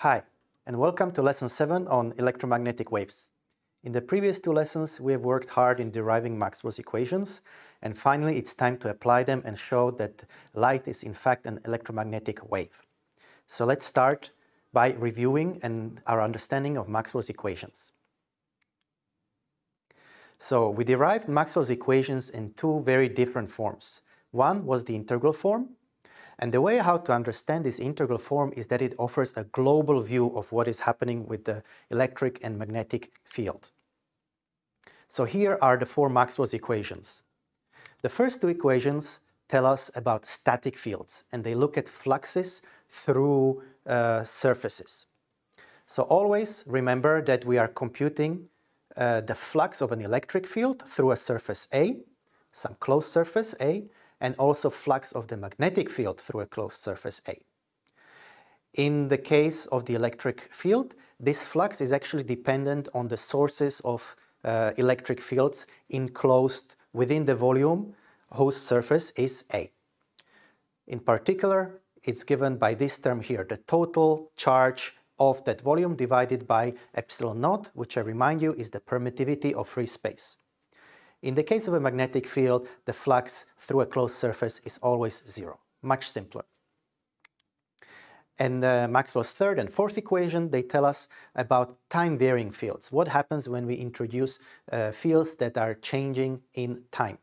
Hi, and welcome to Lesson 7 on electromagnetic waves. In the previous two lessons, we have worked hard in deriving Maxwell's equations, and finally it's time to apply them and show that light is in fact an electromagnetic wave. So let's start by reviewing and our understanding of Maxwell's equations. So we derived Maxwell's equations in two very different forms. One was the integral form, and the way how to understand this integral form is that it offers a global view of what is happening with the electric and magnetic field. So here are the four Maxwell's equations. The first two equations tell us about static fields and they look at fluxes through uh, surfaces. So always remember that we are computing uh, the flux of an electric field through a surface A, some closed surface A, and also flux of the magnetic field through a closed surface A. In the case of the electric field, this flux is actually dependent on the sources of uh, electric fields enclosed within the volume whose surface is A. In particular, it's given by this term here, the total charge of that volume divided by epsilon naught, which I remind you is the permittivity of free space. In the case of a magnetic field, the flux through a closed surface is always zero, much simpler. And uh, Maxwell's third and fourth equation, they tell us about time-varying fields. What happens when we introduce uh, fields that are changing in time?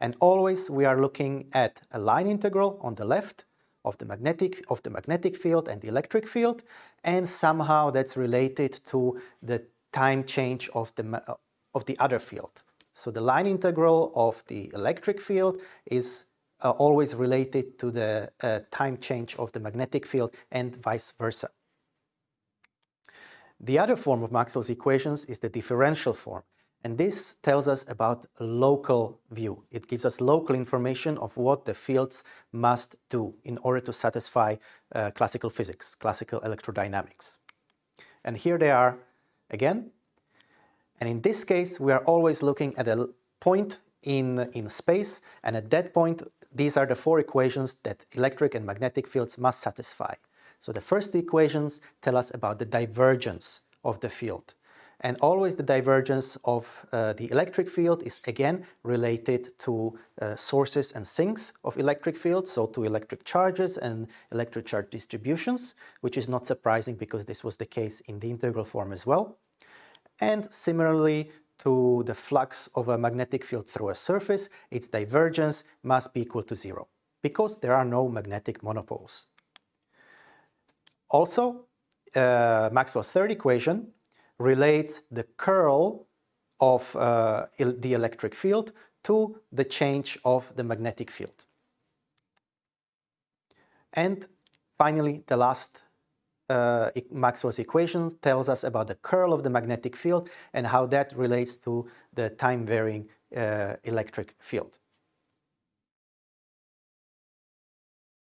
And always we are looking at a line integral on the left of the magnetic of the magnetic field and the electric field, and somehow that's related to the time change of the of the other field. So the line integral of the electric field is uh, always related to the uh, time change of the magnetic field and vice versa. The other form of Maxwell's equations is the differential form. And this tells us about local view. It gives us local information of what the fields must do in order to satisfy uh, classical physics, classical electrodynamics. And here they are again. And in this case, we are always looking at a point in, in space, and at that point, these are the four equations that electric and magnetic fields must satisfy. So the first two equations tell us about the divergence of the field. And always the divergence of uh, the electric field is again related to uh, sources and sinks of electric fields, so to electric charges and electric charge distributions, which is not surprising because this was the case in the integral form as well and similarly to the flux of a magnetic field through a surface, its divergence must be equal to zero, because there are no magnetic monopoles. Also, uh, Maxwell's third equation relates the curl of uh, the electric field to the change of the magnetic field. And finally, the last uh, Maxwell's equation tells us about the curl of the magnetic field and how that relates to the time-varying uh, electric field.